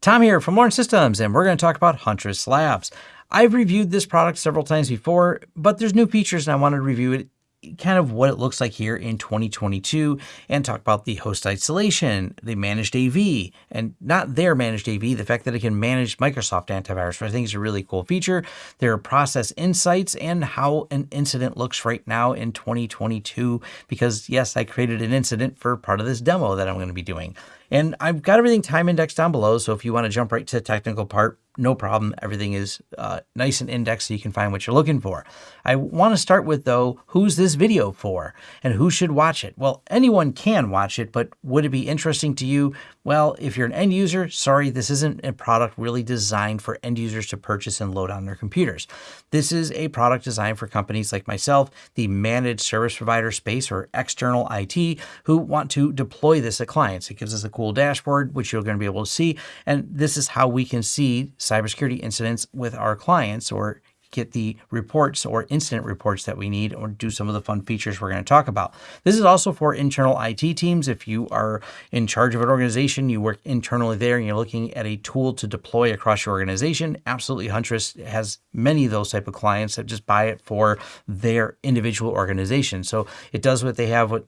Tom here from Lawrence Systems, and we're going to talk about Huntress Labs. I've reviewed this product several times before, but there's new features and I wanted to review it kind of what it looks like here in 2022 and talk about the host isolation, the managed AV, and not their managed AV, the fact that it can manage Microsoft antivirus, which I think is a really cool feature. There are process insights and how an incident looks right now in 2022, because yes, I created an incident for part of this demo that I'm going to be doing. And I've got everything time indexed down below. So if you want to jump right to the technical part, no problem. Everything is uh, nice and indexed so you can find what you're looking for. I want to start with though, who's this video for and who should watch it? Well, anyone can watch it, but would it be interesting to you? Well, if you're an end user, sorry, this isn't a product really designed for end users to purchase and load on their computers. This is a product designed for companies like myself, the managed service provider space or external IT who want to deploy this at clients. It gives us a cool dashboard, which you're going to be able to see. And this is how we can see cybersecurity incidents with our clients or get the reports or incident reports that we need or do some of the fun features we're going to talk about. This is also for internal IT teams. If you are in charge of an organization, you work internally there and you're looking at a tool to deploy across your organization, absolutely Huntress has many of those type of clients that just buy it for their individual organization. So it does what they have what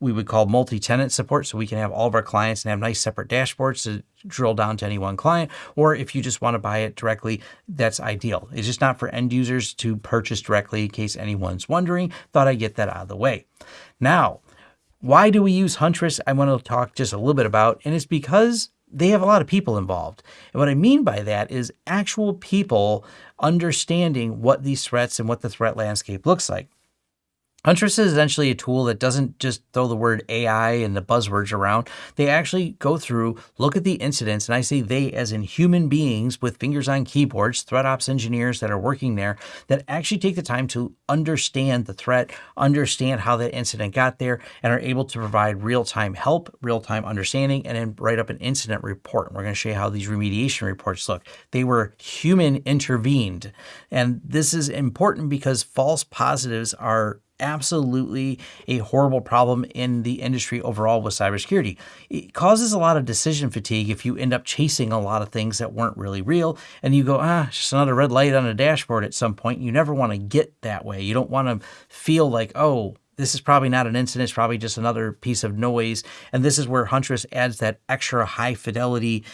we would call multi-tenant support. So we can have all of our clients and have nice separate dashboards to drill down to any one client. Or if you just want to buy it directly, that's ideal. It's just not for end users to purchase directly in case anyone's wondering. Thought I'd get that out of the way. Now, why do we use Huntress? I want to talk just a little bit about, and it's because they have a lot of people involved. And what I mean by that is actual people understanding what these threats and what the threat landscape looks like. Huntress is essentially a tool that doesn't just throw the word AI and the buzzwords around. They actually go through, look at the incidents, and I say they as in human beings with fingers on keyboards, threat ops engineers that are working there that actually take the time to understand the threat, understand how that incident got there, and are able to provide real-time help, real-time understanding, and then write up an incident report. And we're going to show you how these remediation reports look. They were human intervened. And this is important because false positives are absolutely a horrible problem in the industry overall with cybersecurity. It causes a lot of decision fatigue if you end up chasing a lot of things that weren't really real and you go, ah, just another red light on a dashboard at some point. You never want to get that way. You don't want to feel like, oh, this is probably not an incident, it's probably just another piece of noise. And this is where Huntress adds that extra high fidelity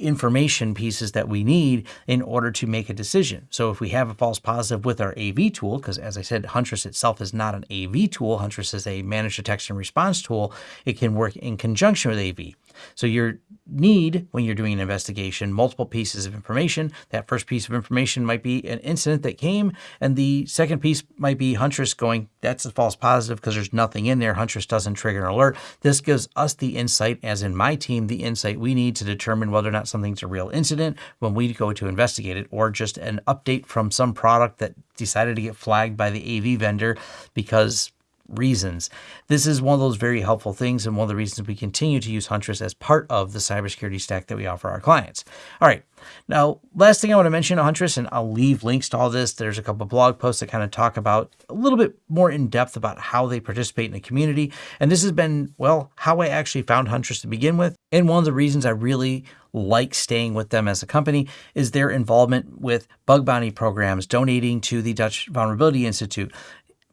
information pieces that we need in order to make a decision. So if we have a false positive with our AV tool, because as I said, Huntress itself is not an AV tool, Huntress is a managed detection response tool, it can work in conjunction with AV. So you need, when you're doing an investigation, multiple pieces of information. That first piece of information might be an incident that came, and the second piece might be Huntress going, that's a false positive because there's nothing in there. Huntress doesn't trigger an alert. This gives us the insight, as in my team, the insight we need to determine whether or not something's a real incident when we go to investigate it, or just an update from some product that decided to get flagged by the AV vendor because reasons. This is one of those very helpful things and one of the reasons we continue to use Huntress as part of the cybersecurity stack that we offer our clients. All right. Now, last thing I want to mention on Huntress, and I'll leave links to all this. There's a couple blog posts that kind of talk about a little bit more in depth about how they participate in the community. And this has been, well, how I actually found Huntress to begin with. And one of the reasons I really like staying with them as a company is their involvement with bug bounty programs, donating to the Dutch Vulnerability Institute,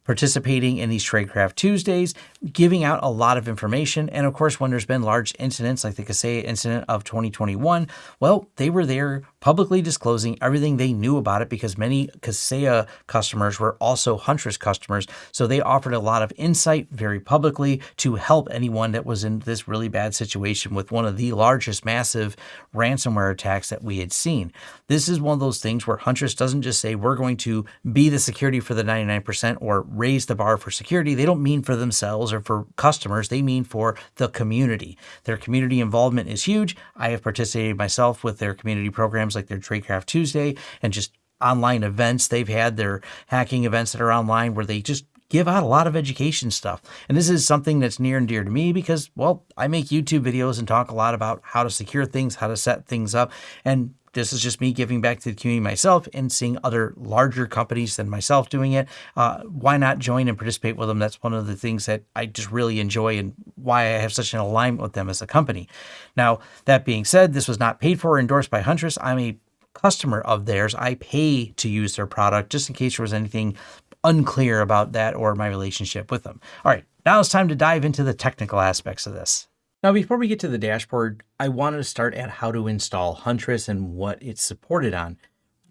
participating in these Tradecraft Tuesdays, giving out a lot of information. And of course, when there's been large incidents like the Kaseya incident of 2021, well, they were there publicly disclosing everything they knew about it because many Kaseya customers were also Huntress customers. So they offered a lot of insight very publicly to help anyone that was in this really bad situation with one of the largest massive ransomware attacks that we had seen. This is one of those things where Huntress doesn't just say we're going to be the security for the 99% or raise the bar for security. They don't mean for themselves or for customers. They mean for the community. Their community involvement is huge. I have participated myself with their community programs like their Tradecraft Tuesday and just online events they've had, their hacking events that are online where they just give out a lot of education stuff. And this is something that's near and dear to me because, well, I make YouTube videos and talk a lot about how to secure things, how to set things up. And this is just me giving back to the community myself and seeing other larger companies than myself doing it. Uh, why not join and participate with them? That's one of the things that I just really enjoy and why I have such an alignment with them as a company. Now, that being said, this was not paid for or endorsed by Huntress. I'm a customer of theirs. I pay to use their product just in case there was anything unclear about that or my relationship with them. All right, now it's time to dive into the technical aspects of this. Now, before we get to the dashboard, I wanted to start at how to install Huntress and what it's supported on.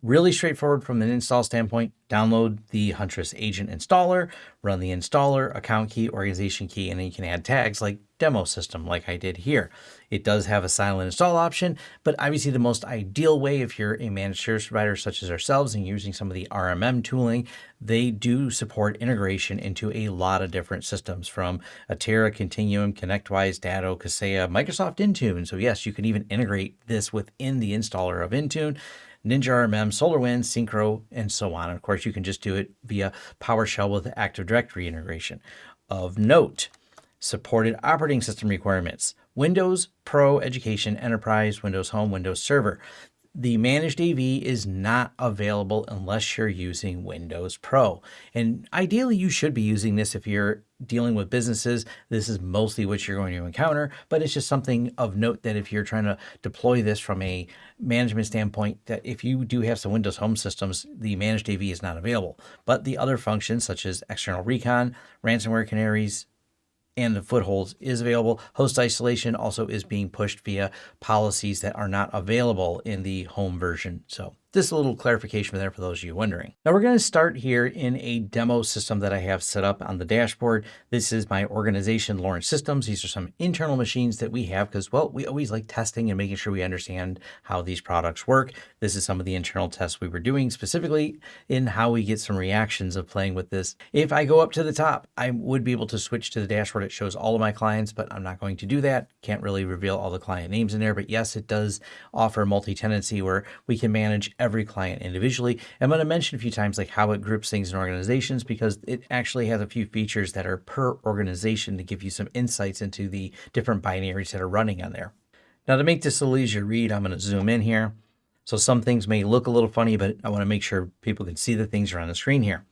Really straightforward from an install standpoint. Download the Huntress agent installer, run the installer, account key, organization key, and then you can add tags like demo system like I did here. It does have a silent install option, but obviously the most ideal way if you're a managed service provider such as ourselves and using some of the RMM tooling, they do support integration into a lot of different systems from Atera, Continuum, ConnectWise, Datto, Kaseya, Microsoft Intune. So yes, you can even integrate this within the installer of Intune. Ninja RMM, SolarWinds, Syncro, and so on. And of course, you can just do it via PowerShell with Active Directory integration. Of note, supported operating system requirements, Windows, Pro, Education, Enterprise, Windows Home, Windows Server. The managed AV is not available unless you're using Windows Pro. And ideally, you should be using this if you're dealing with businesses. This is mostly what you're going to encounter, but it's just something of note that if you're trying to deploy this from a management standpoint, that if you do have some Windows Home systems, the managed AV is not available. But the other functions such as external recon, ransomware canaries, and the footholds is available. Host isolation also is being pushed via policies that are not available in the home version. So just a little clarification there for those of you wondering. Now we're going to start here in a demo system that I have set up on the dashboard. This is my organization, Lawrence Systems. These are some internal machines that we have because, well, we always like testing and making sure we understand how these products work. This is some of the internal tests we were doing specifically in how we get some reactions of playing with this. If I go up to the top, I would be able to switch to the dashboard. It shows all of my clients, but I'm not going to do that. Can't really reveal all the client names in there, but yes, it does offer multi-tenancy where we can manage client individually. I'm going to mention a few times like how it groups things in organizations because it actually has a few features that are per organization to give you some insights into the different binaries that are running on there. Now to make this a little easier to read, I'm going to zoom in here. So some things may look a little funny, but I want to make sure people can see the things are on the screen here.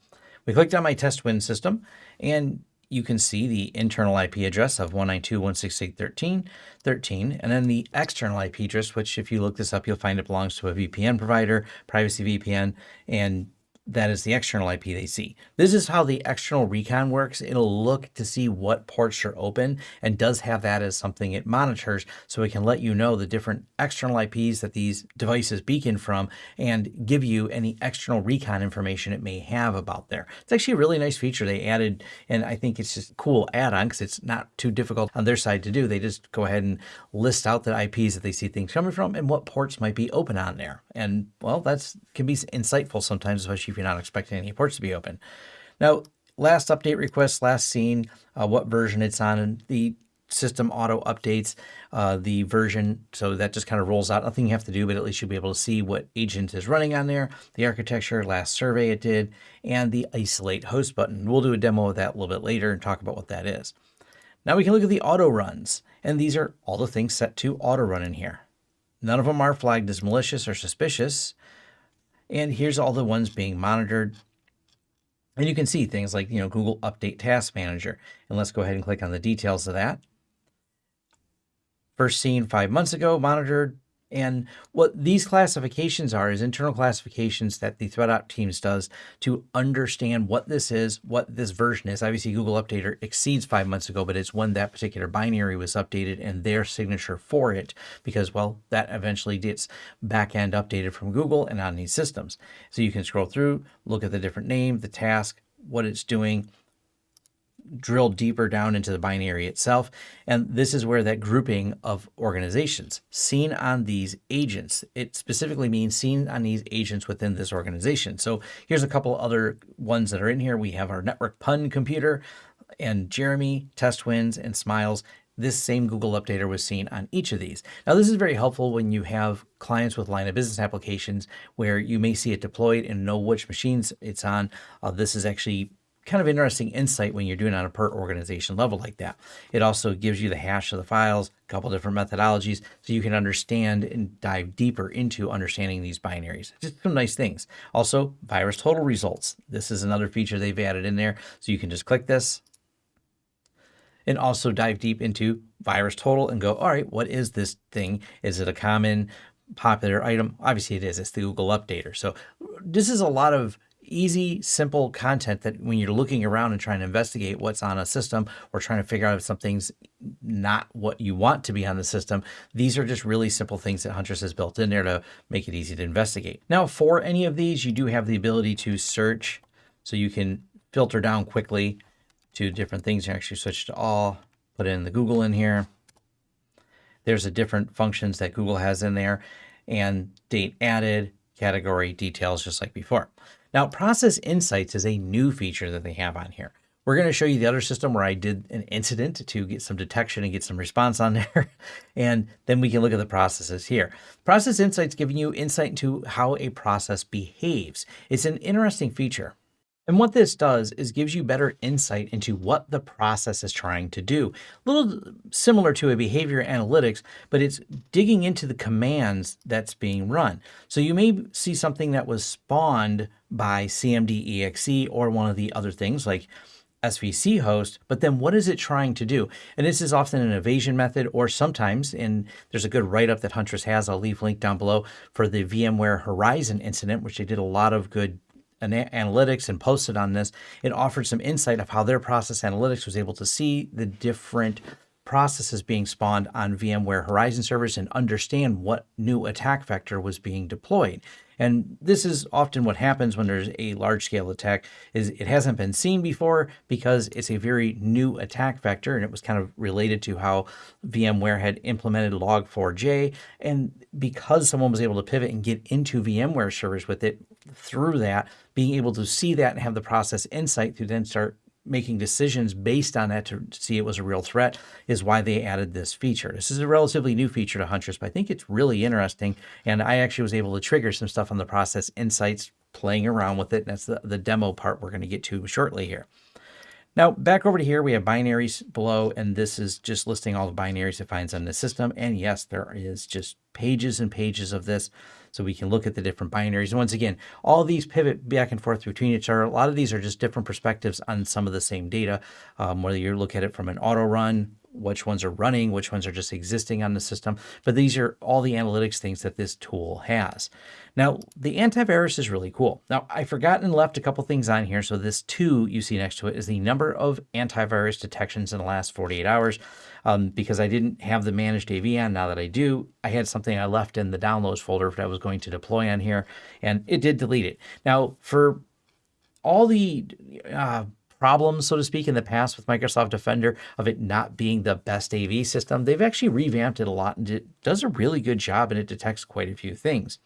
We clicked on my test win system and you can see the internal IP address of 192.168.13.13, and then the external IP address, which if you look this up, you'll find it belongs to a VPN provider, privacy VPN, and that is the external IP they see. This is how the external recon works. It'll look to see what ports are open and does have that as something it monitors so it can let you know the different external IPs that these devices beacon from and give you any external recon information it may have about there. It's actually a really nice feature they added and I think it's just cool add-on because it's not too difficult on their side to do. They just go ahead and list out the IPs that they see things coming from and what ports might be open on there. And well, that's can be insightful sometimes, especially if you're not expecting any ports to be open. Now, last update request, last seen, uh, what version it's on, and the system auto updates uh, the version. So that just kind of rolls out. Nothing you have to do, but at least you'll be able to see what agent is running on there, the architecture, last survey it did, and the isolate host button. We'll do a demo of that a little bit later and talk about what that is. Now we can look at the auto runs, and these are all the things set to auto run in here. None of them are flagged as malicious or suspicious. And here's all the ones being monitored. And you can see things like, you know, Google Update Task Manager. And let's go ahead and click on the details of that. First seen five months ago, monitored and what these classifications are is internal classifications that the threat op teams does to understand what this is, what this version is. Obviously, Google Updater er, exceeds five months ago, but it's when that particular binary was updated and their signature for it, because, well, that eventually gets backend updated from Google and on these systems. So you can scroll through, look at the different name, the task, what it's doing, drill deeper down into the binary itself. And this is where that grouping of organizations seen on these agents, it specifically means seen on these agents within this organization. So here's a couple other ones that are in here. We have our network pun computer and Jeremy, test wins and smiles. This same Google Updater was seen on each of these. Now, this is very helpful when you have clients with line of business applications where you may see it deployed and know which machines it's on. Uh, this is actually kind of interesting insight when you're doing on a per organization level like that. It also gives you the hash of the files, a couple different methodologies, so you can understand and dive deeper into understanding these binaries. Just some nice things. Also, virus total results. This is another feature they've added in there. So you can just click this and also dive deep into virus total and go, all right, what is this thing? Is it a common popular item? Obviously it is, it's the Google Updater. So this is a lot of easy, simple content that when you're looking around and trying to investigate what's on a system or trying to figure out if something's not what you want to be on the system, these are just really simple things that Huntress has built in there to make it easy to investigate. Now, for any of these, you do have the ability to search so you can filter down quickly to different things. You actually switch to all, put in the Google in here. There's a different functions that Google has in there and date added, category details, just like before. Now, Process Insights is a new feature that they have on here. We're going to show you the other system where I did an incident to get some detection and get some response on there. And then we can look at the processes here. Process Insights giving you insight into how a process behaves. It's an interesting feature. And what this does is gives you better insight into what the process is trying to do. A little similar to a behavior analytics, but it's digging into the commands that's being run. So you may see something that was spawned by CMDEXE or one of the other things like SVC host, but then what is it trying to do? And this is often an evasion method, or sometimes, and there's a good write-up that Huntress has, I'll leave link down below, for the VMware Horizon incident, which they did a lot of good analytics and posted on this, it offered some insight of how their process analytics was able to see the different processes being spawned on VMware Horizon servers and understand what new attack vector was being deployed. And this is often what happens when there's a large scale attack is it hasn't been seen before because it's a very new attack vector and it was kind of related to how VMware had implemented log4j and because someone was able to pivot and get into VMware servers with it through that being able to see that and have the process insight to then start making decisions based on that to see it was a real threat is why they added this feature. This is a relatively new feature to Huntress, but I think it's really interesting. And I actually was able to trigger some stuff on the process insights playing around with it. And that's the, the demo part we're going to get to shortly here. Now back over to here, we have binaries below, and this is just listing all the binaries it finds on the system. And yes, there is just pages and pages of this so we can look at the different binaries. And once again, all these pivot back and forth between each other. A lot of these are just different perspectives on some of the same data, um, whether you look at it from an auto run, which ones are running, which ones are just existing on the system. But these are all the analytics things that this tool has. Now, the antivirus is really cool. Now, I forgot and left a couple things on here. So this two you see next to it is the number of antivirus detections in the last 48 hours. Um, because I didn't have the managed AV on. Now that I do, I had something I left in the downloads folder that I was going to deploy on here, and it did delete it. Now, for all the uh, problems, so to speak, in the past with Microsoft Defender of it not being the best AV system, they've actually revamped it a lot and it does a really good job and it detects quite a few things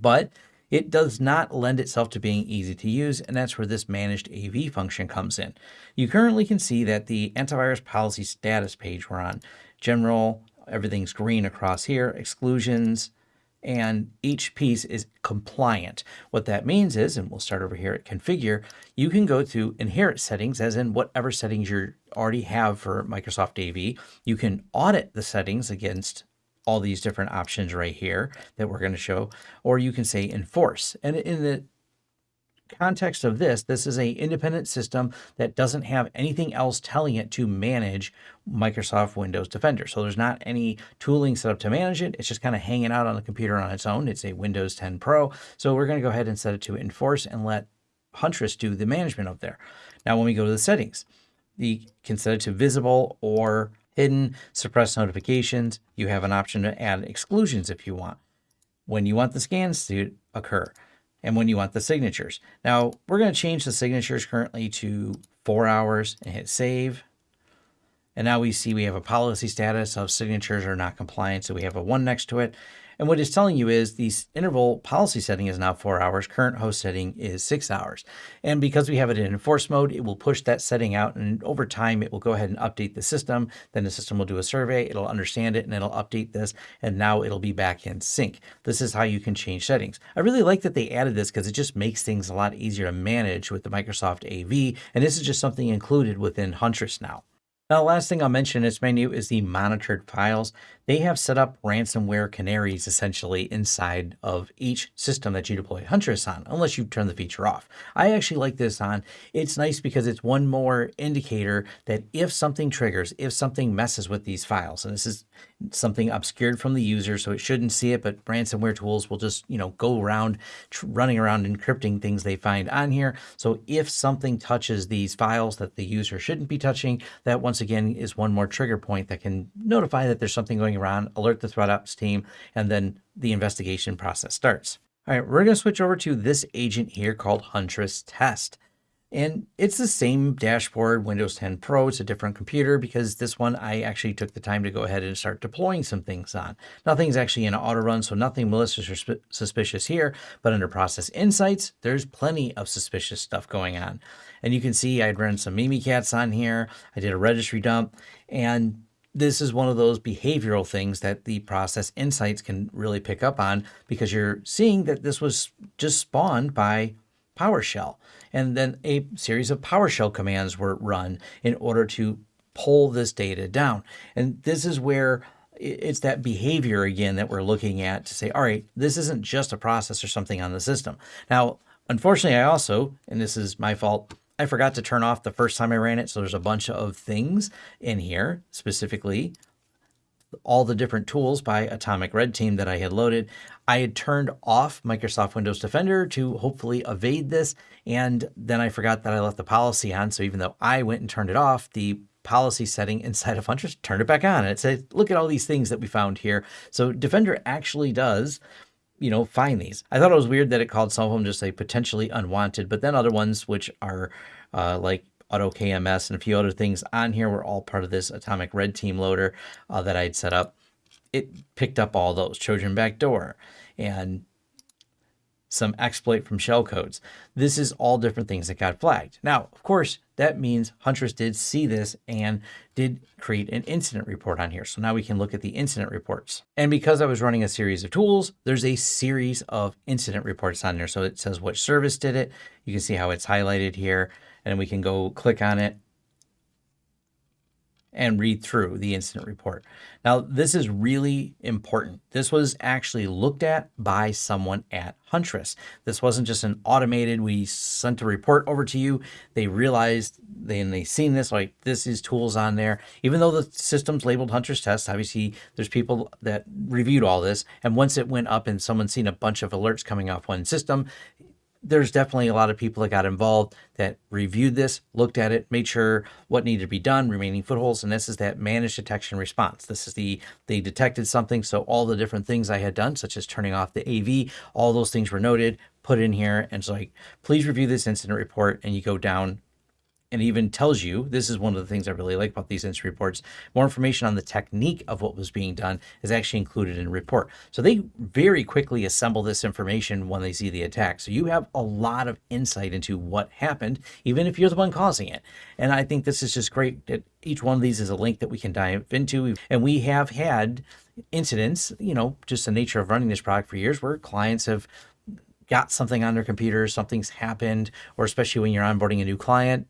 but it does not lend itself to being easy to use, and that's where this managed AV function comes in. You currently can see that the antivirus policy status page we're on, general, everything's green across here, exclusions, and each piece is compliant. What that means is, and we'll start over here at configure, you can go to inherit settings, as in whatever settings you already have for Microsoft AV. You can audit the settings against all these different options right here that we're going to show, or you can say enforce. And in the context of this, this is a independent system that doesn't have anything else telling it to manage Microsoft Windows Defender. So there's not any tooling set up to manage it. It's just kind of hanging out on the computer on its own. It's a Windows 10 Pro. So we're going to go ahead and set it to enforce and let Huntress do the management of there. Now, when we go to the settings, you can set it to visible or hidden, suppress notifications. You have an option to add exclusions if you want. When you want the scans to occur and when you want the signatures. Now we're going to change the signatures currently to four hours and hit save. And now we see we have a policy status of signatures are not compliant. So we have a one next to it. And what it's telling you is the interval policy setting is now four hours. Current host setting is six hours. And because we have it in enforce mode, it will push that setting out. And over time, it will go ahead and update the system. Then the system will do a survey. It'll understand it and it'll update this. And now it'll be back in sync. This is how you can change settings. I really like that they added this because it just makes things a lot easier to manage with the Microsoft AV. And this is just something included within Huntress now. Now, last thing I'll mention in this menu is the monitored files. They have set up ransomware canaries essentially inside of each system that you deploy Huntress on, unless you turn the feature off. I actually like this on. It's nice because it's one more indicator that if something triggers, if something messes with these files, and this is something obscured from the user, so it shouldn't see it, but ransomware tools will just, you know, go around running around encrypting things they find on here. So if something touches these files that the user shouldn't be touching, that once again is one more trigger point that can notify that there's something going around, alert the threat ops team, and then the investigation process starts. All right, we're going to switch over to this agent here called Huntress Test. And it's the same dashboard, Windows 10 Pro. It's a different computer because this one I actually took the time to go ahead and start deploying some things on. Nothing's actually in auto run, so nothing malicious or suspicious here. But under Process Insights, there's plenty of suspicious stuff going on. And you can see I'd run some Mimikatz on here. I did a registry dump. And this is one of those behavioral things that the process insights can really pick up on because you're seeing that this was just spawned by PowerShell. And then a series of PowerShell commands were run in order to pull this data down. And this is where it's that behavior again that we're looking at to say, all right, this isn't just a process or something on the system. Now, unfortunately, I also, and this is my fault, I forgot to turn off the first time I ran it. So there's a bunch of things in here, specifically all the different tools by Atomic Red Team that I had loaded. I had turned off Microsoft Windows Defender to hopefully evade this. And then I forgot that I left the policy on. So even though I went and turned it off, the policy setting inside of Huntress turned it back on. And it said, look at all these things that we found here. So Defender actually does you know, find these. I thought it was weird that it called some of them just a potentially unwanted, but then other ones, which are uh, like AutoKMS and a few other things on here were all part of this Atomic Red Team loader uh, that I had set up. It picked up all those Trojan backdoor and some exploit from shellcodes. This is all different things that got flagged. Now, of course, that means Huntress did see this and did create an incident report on here. So now we can look at the incident reports. And because I was running a series of tools, there's a series of incident reports on there. So it says which service did it. You can see how it's highlighted here and we can go click on it and read through the incident report. Now, this is really important. This was actually looked at by someone at Huntress. This wasn't just an automated, we sent a report over to you. They realized, they, and they seen this, like this is tools on there. Even though the system's labeled Huntress Test, obviously there's people that reviewed all this. And once it went up and someone seen a bunch of alerts coming off one system, there's definitely a lot of people that got involved that reviewed this, looked at it, made sure what needed to be done, remaining footholds, and this is that managed detection response. This is the, they detected something, so all the different things I had done, such as turning off the AV, all those things were noted, put in here, and so like, please review this incident report, and you go down and even tells you this is one of the things I really like about these incident reports. More information on the technique of what was being done is actually included in the report. So they very quickly assemble this information when they see the attack. So you have a lot of insight into what happened, even if you're the one causing it. And I think this is just great that each one of these is a link that we can dive into. And we have had incidents, you know, just the nature of running this product for years where clients have got something on their computer, something's happened, or especially when you're onboarding a new client,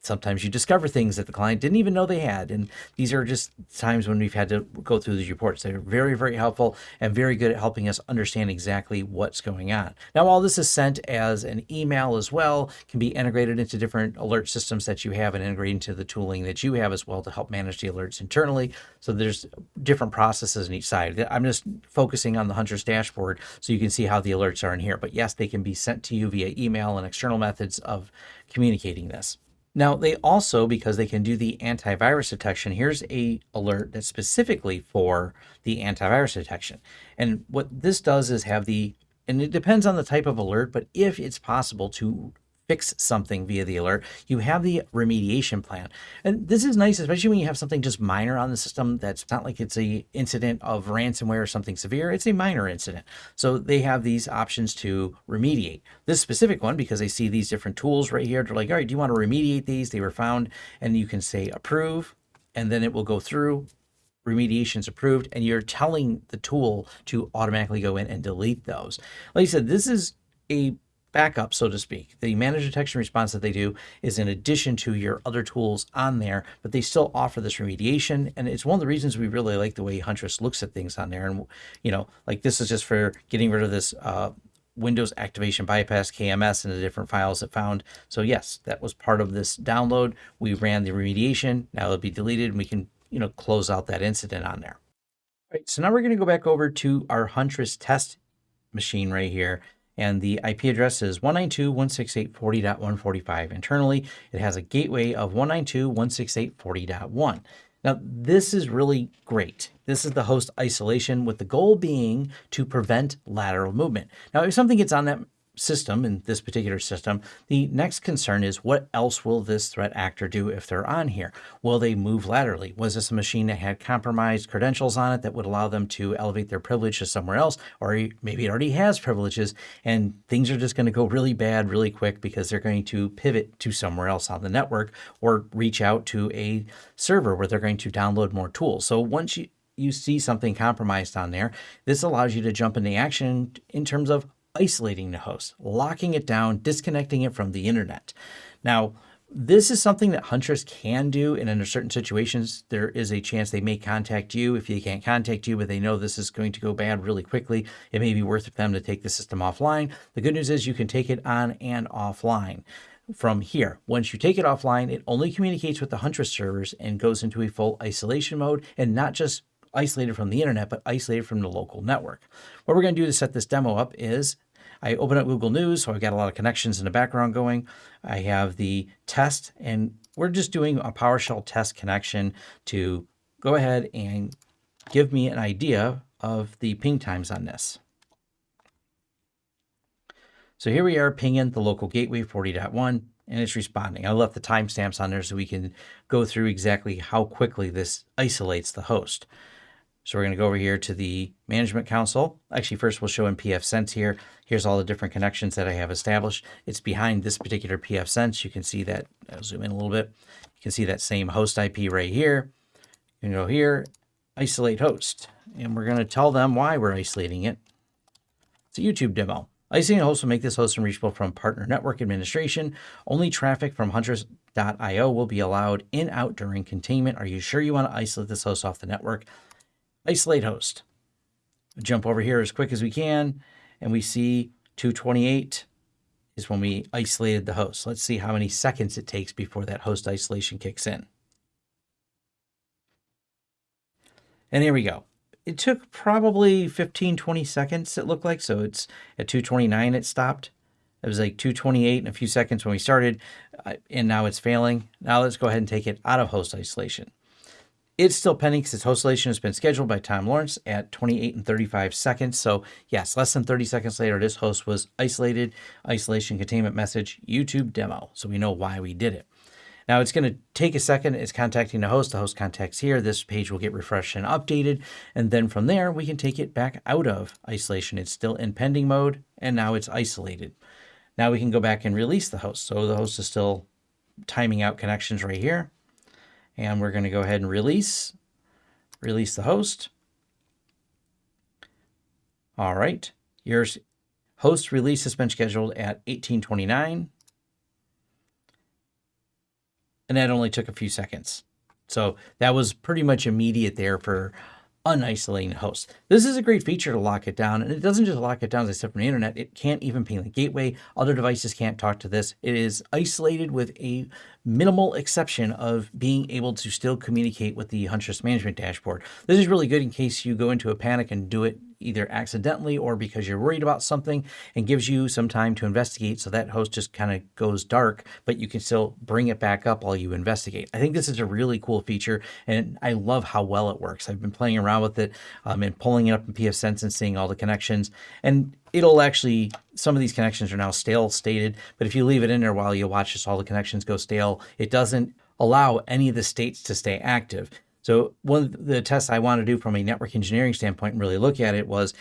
sometimes you discover things that the client didn't even know they had. And these are just times when we've had to go through these reports. They're very, very helpful and very good at helping us understand exactly what's going on. Now, all this is sent as an email as well, can be integrated into different alert systems that you have and integrated into the tooling that you have as well to help manage the alerts internally. So there's different processes in each side. I'm just focusing on the Huntress dashboard so you can see how the alerts are in here. But yes, they can be sent to you via email and external methods of communicating this. Now they also, because they can do the antivirus detection, here's a alert that's specifically for the antivirus detection. And what this does is have the, and it depends on the type of alert, but if it's possible to fix something via the alert, you have the remediation plan. And this is nice, especially when you have something just minor on the system that's not like it's a incident of ransomware or something severe. It's a minor incident. So they have these options to remediate. This specific one, because they see these different tools right here, they're like, all right, do you want to remediate these? They were found. And you can say approve, and then it will go through remediations approved and you're telling the tool to automatically go in and delete those. Like I said, this is a backup, so to speak. The managed detection response that they do is in addition to your other tools on there, but they still offer this remediation. And it's one of the reasons we really like the way Huntress looks at things on there. And, you know, like this is just for getting rid of this uh, Windows activation bypass KMS and the different files it found. So yes, that was part of this download. We ran the remediation. Now it'll be deleted and we can, you know, close out that incident on there. All right, so now we're going to go back over to our Huntress test machine right here and the IP address is 192.168.40.145. Internally, it has a gateway of 192.168.40.1. Now, this is really great. This is the host isolation with the goal being to prevent lateral movement. Now, if something gets on that system, in this particular system, the next concern is what else will this threat actor do if they're on here? Will they move laterally? Was this a machine that had compromised credentials on it that would allow them to elevate their privilege to somewhere else? Or maybe it already has privileges and things are just going to go really bad really quick because they're going to pivot to somewhere else on the network or reach out to a server where they're going to download more tools. So once you you see something compromised on there, this allows you to jump into action in terms of isolating the host, locking it down, disconnecting it from the internet. Now, this is something that Huntress can do, and in certain situations, there is a chance they may contact you if they can't contact you, but they know this is going to go bad really quickly. It may be worth it for them to take the system offline. The good news is you can take it on and offline from here. Once you take it offline, it only communicates with the Huntress servers and goes into a full isolation mode and not just isolated from the internet, but isolated from the local network. What we're going to do to set this demo up is I open up Google News, so I've got a lot of connections in the background going. I have the test, and we're just doing a PowerShell test connection to go ahead and give me an idea of the ping times on this. So here we are pinging the local gateway 40.1 and it's responding. I left the timestamps on there so we can go through exactly how quickly this isolates the host. So we're going to go over here to the management console. Actually, first we'll show in pfSense here. Here's all the different connections that I have established. It's behind this particular pfSense. You can see that, I'll zoom in a little bit. You can see that same host IP right here. You can go here, isolate host. And we're going to tell them why we're isolating it. It's a YouTube demo. Isolating a host will make this host unreachable from partner network administration. Only traffic from Huntress.io will be allowed in out during containment. Are you sure you want to isolate this host off the network? Isolate host. Jump over here as quick as we can, and we see 228 is when we isolated the host. Let's see how many seconds it takes before that host isolation kicks in. And there we go. It took probably 15, 20 seconds, it looked like. So it's at 229 it stopped. It was like 228 in a few seconds when we started, uh, and now it's failing. Now let's go ahead and take it out of host isolation. It's still pending because its host isolation has been scheduled by Tom Lawrence at 28 and 35 seconds. So yes, less than 30 seconds later, this host was isolated. Isolation containment message, YouTube demo. So we know why we did it. Now it's going to take a second. It's contacting the host. The host contacts here. This page will get refreshed and updated. And then from there, we can take it back out of isolation. It's still in pending mode, and now it's isolated. Now we can go back and release the host. So the host is still timing out connections right here. And we're going to go ahead and release, release the host. All right, your host release has been scheduled at 1829. And that only took a few seconds. So that was pretty much immediate there for unisolating hosts. This is a great feature to lock it down, and it doesn't just lock it down as I said from the internet. It can't even ping the gateway. Other devices can't talk to this. It is isolated with a minimal exception of being able to still communicate with the Huntress management dashboard. This is really good in case you go into a panic and do it either accidentally or because you're worried about something and gives you some time to investigate. So that host just kind of goes dark, but you can still bring it back up while you investigate. I think this is a really cool feature and I love how well it works. I've been playing around with it um, and pulling it up in pfSense and seeing all the connections. And it'll actually, some of these connections are now stale stated, but if you leave it in there while you watch this, all the connections go stale, it doesn't allow any of the states to stay active. So one of the tests I want to do from a network engineering standpoint and really look at it was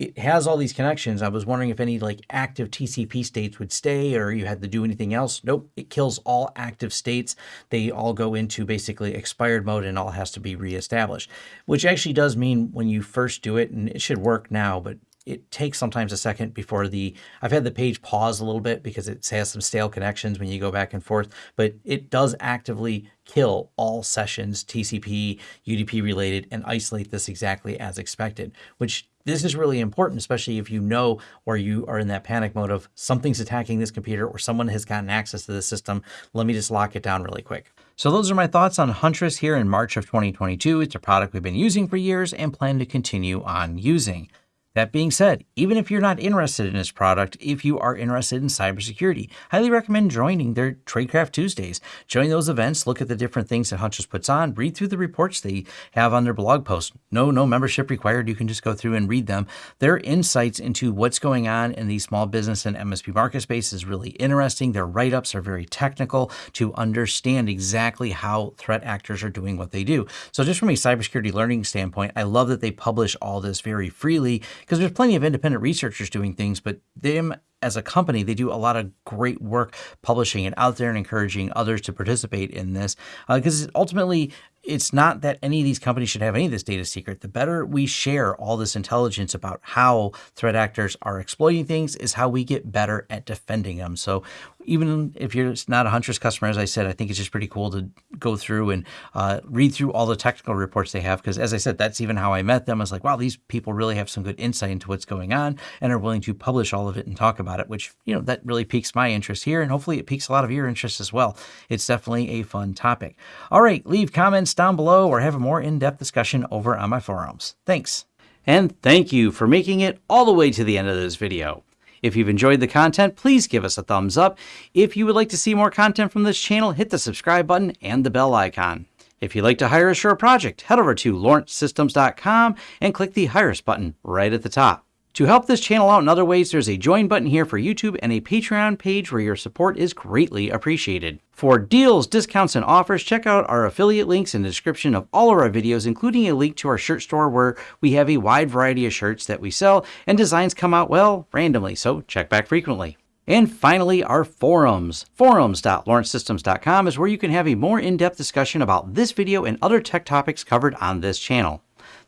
it has all these connections. I was wondering if any like active TCP states would stay or you had to do anything else. Nope, it kills all active states. They all go into basically expired mode and all has to be reestablished, which actually does mean when you first do it, and it should work now, but it takes sometimes a second before the, I've had the page pause a little bit because it has some stale connections when you go back and forth, but it does actively kill all sessions, TCP, UDP related, and isolate this exactly as expected, which this is really important, especially if you know or you are in that panic mode of something's attacking this computer or someone has gotten access to the system. Let me just lock it down really quick. So those are my thoughts on Huntress here in March of 2022. It's a product we've been using for years and plan to continue on using. That being said, even if you're not interested in this product, if you are interested in cybersecurity, highly recommend joining their Tradecraft Tuesdays. Join those events, look at the different things that Huntress puts on, read through the reports they have on their blog post. No, no membership required. You can just go through and read them. Their insights into what's going on in the small business and MSP market space is really interesting. Their write-ups are very technical to understand exactly how threat actors are doing what they do. So just from a cybersecurity learning standpoint, I love that they publish all this very freely because there's plenty of independent researchers doing things, but them as a company, they do a lot of great work publishing it out there and encouraging others to participate in this because uh, ultimately it's not that any of these companies should have any of this data secret. The better we share all this intelligence about how threat actors are exploiting things is how we get better at defending them. So even if you're not a Huntress customer, as I said, I think it's just pretty cool to go through and uh, read through all the technical reports they have. Because as I said, that's even how I met them. I was like, wow, these people really have some good insight into what's going on and are willing to publish all of it and talk about it, which, you know, that really piques my interest here. And hopefully it piques a lot of your interest as well. It's definitely a fun topic. All right, leave comments down below or have a more in-depth discussion over on my forums. Thanks. And thank you for making it all the way to the end of this video. If you've enjoyed the content, please give us a thumbs up. If you would like to see more content from this channel, hit the subscribe button and the bell icon. If you'd like to hire us for a project, head over to lawrencesystems.com and click the Hire Us button right at the top. To help this channel out in other ways, there's a join button here for YouTube and a Patreon page where your support is greatly appreciated. For deals, discounts, and offers, check out our affiliate links in the description of all of our videos, including a link to our shirt store where we have a wide variety of shirts that we sell and designs come out, well, randomly, so check back frequently. And finally, our forums. Forums.lawrencesystems.com is where you can have a more in-depth discussion about this video and other tech topics covered on this channel.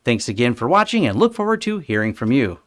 Thanks again for watching and look forward to hearing from you.